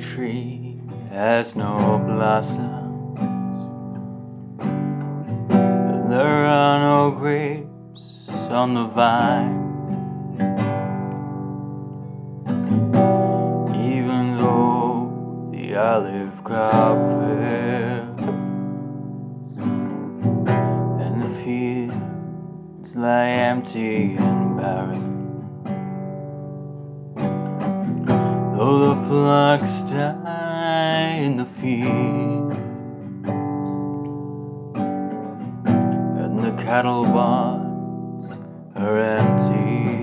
tree has no blossoms, there are no grapes on the vine. Even though the olive crop fails, and the fields lie empty flocks die in the field. And the cattle barns are empty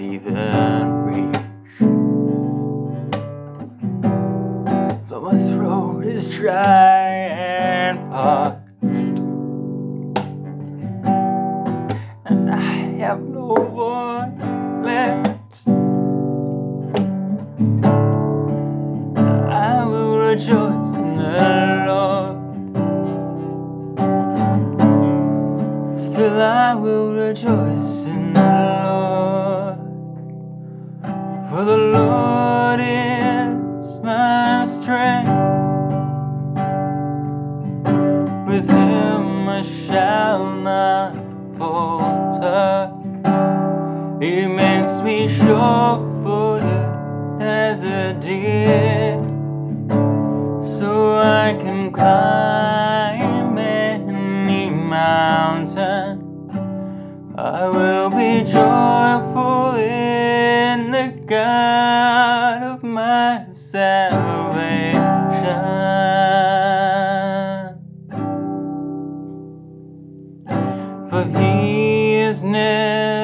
not even reach. Though my throat is dry and parched, and I have no voice left, I will rejoice in the Lord. Still, I will rejoice in the Lord. For the Lord is my strength. With him I shall not falter. He makes me sure footed as a deer. So I can climb any mountain. I will be joyful God of my salvation. For he has never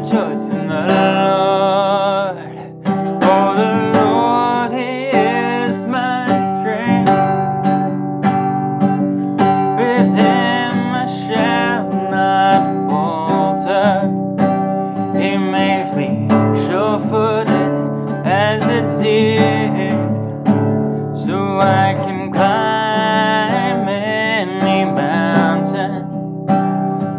rejoice in the Lord,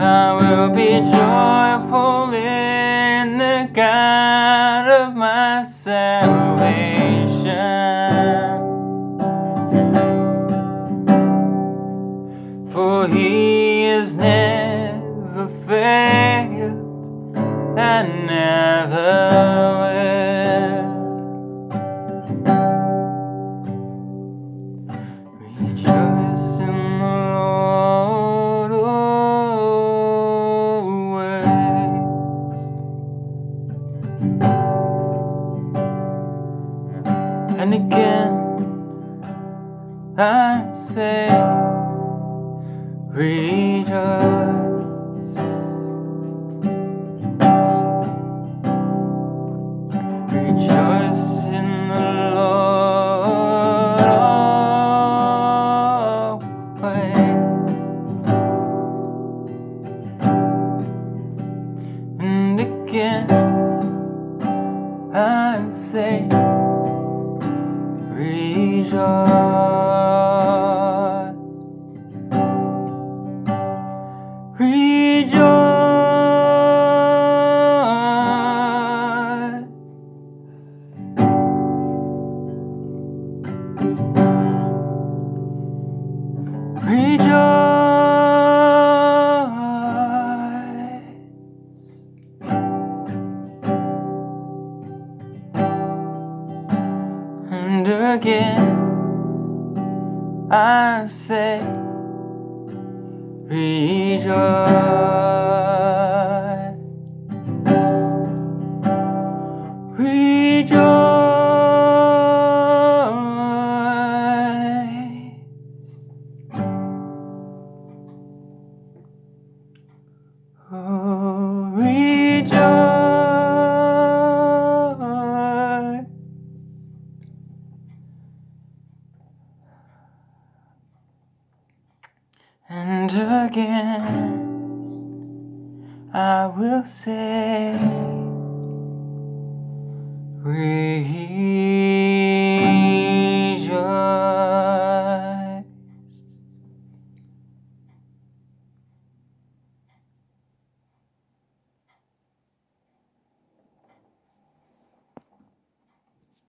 I will be joyful in the God of my salvation. For he has never failed and never rejoice. Rejoice in the Lord always. I say rejoice And again I will say, breathe.